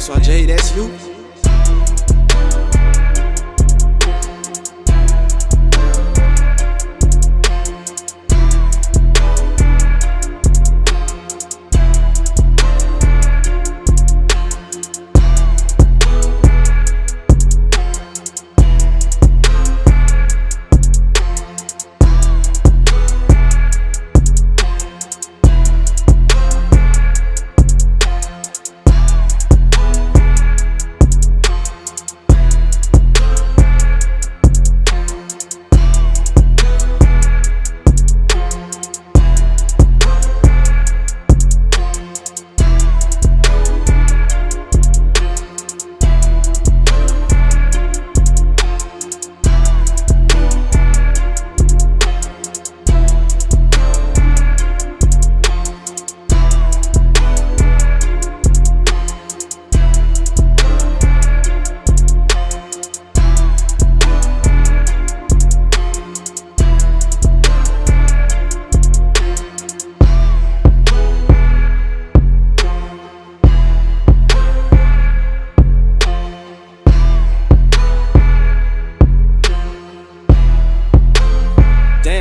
Só so J, that's you.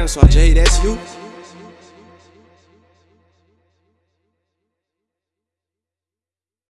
Francois J, that's you.